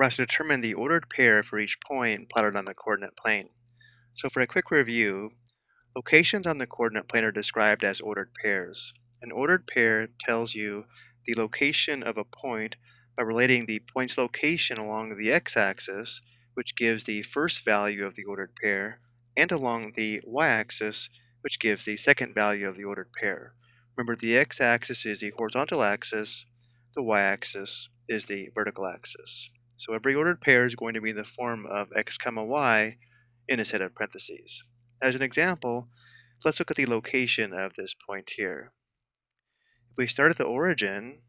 we're asked to determine the ordered pair for each point plotted on the coordinate plane. So for a quick review, locations on the coordinate plane are described as ordered pairs. An ordered pair tells you the location of a point by relating the point's location along the x-axis, which gives the first value of the ordered pair, and along the y-axis, which gives the second value of the ordered pair. Remember, the x-axis is the horizontal axis, the y-axis is the vertical axis. So every ordered pair is going to be in the form of x comma y in a set of parentheses. As an example, let's look at the location of this point here. If we start at the origin,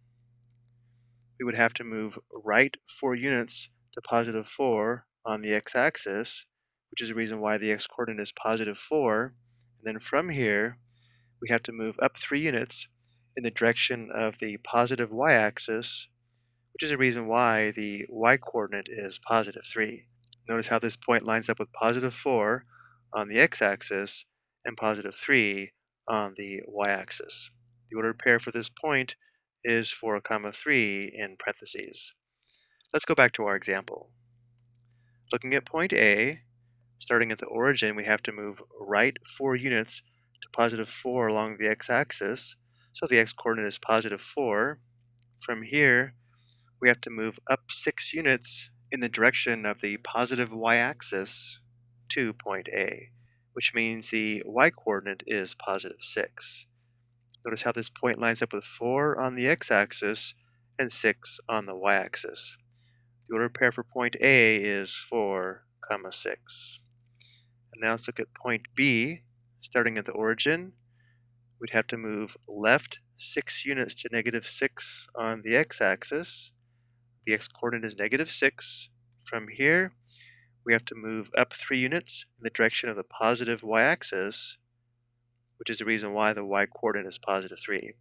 we would have to move right 4 units to positive 4 on the x-axis, which is the reason why the x-coordinate is positive 4. And then from here, we have to move up 3 units in the direction of the positive y-axis, which is the reason why the y-coordinate is positive 3. Notice how this point lines up with positive 4 on the x-axis and positive 3 on the y-axis. The ordered pair for this point is 4 comma 3 in parentheses. Let's go back to our example. Looking at point A, starting at the origin, we have to move right 4 units to positive 4 along the x-axis, so the x-coordinate is positive 4. From here, we have to move up 6 units in the direction of the positive y-axis to point A, which means the y-coordinate is positive 6. Notice how this point lines up with 4 on the x-axis and 6 on the y-axis. The ordered pair for point A is 4, comma 6. And now let's look at point B. Starting at the origin, we'd have to move left 6 units to negative 6 on the x-axis the x-coordinate is negative 6. From here, we have to move up 3 units in the direction of the positive y-axis, which is the reason why the y-coordinate is positive 3.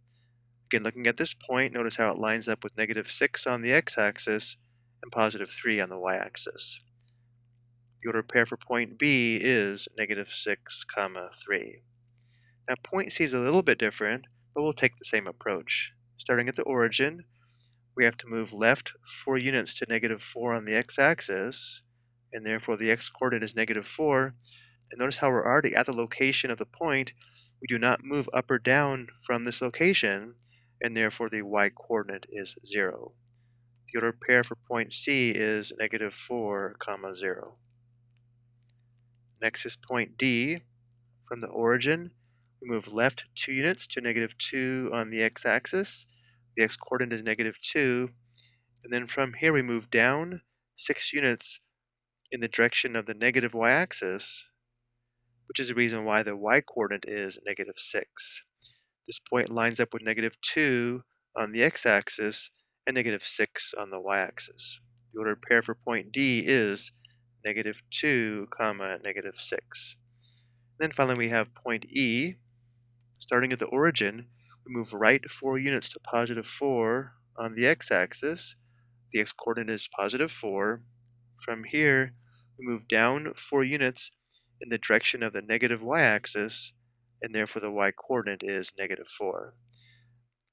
Again, looking at this point, notice how it lines up with negative 6 on the x-axis and positive 3 on the y-axis. The ordered pair for point B is negative 6, comma 3. Now point C is a little bit different, but we'll take the same approach. Starting at the origin, we have to move left 4 units to negative 4 on the x-axis, and therefore the x-coordinate is negative 4. And notice how we're already at the location of the point. We do not move up or down from this location, and therefore the y-coordinate is 0. The ordered pair for point C is negative 4, comma 0. Next is point D. From the origin, we move left 2 units to negative 2 on the x-axis, the x-coordinate is negative 2. And then from here we move down 6 units in the direction of the negative y-axis, which is the reason why the y-coordinate is negative 6. This point lines up with negative 2 on the x-axis and negative 6 on the y-axis. The ordered pair for point D is negative 2, comma, negative 6. then finally we have point E. Starting at the origin, we move right 4 units to positive 4 on the x-axis. The x-coordinate is positive 4. From here, we move down 4 units in the direction of the negative y-axis, and therefore the y-coordinate is negative 4.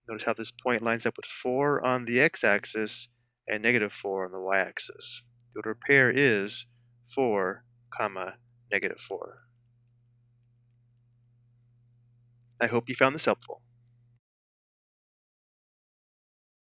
Notice how this point lines up with 4 on the x-axis and negative 4 on the y-axis. The order pair is 4, comma, negative 4. I hope you found this helpful.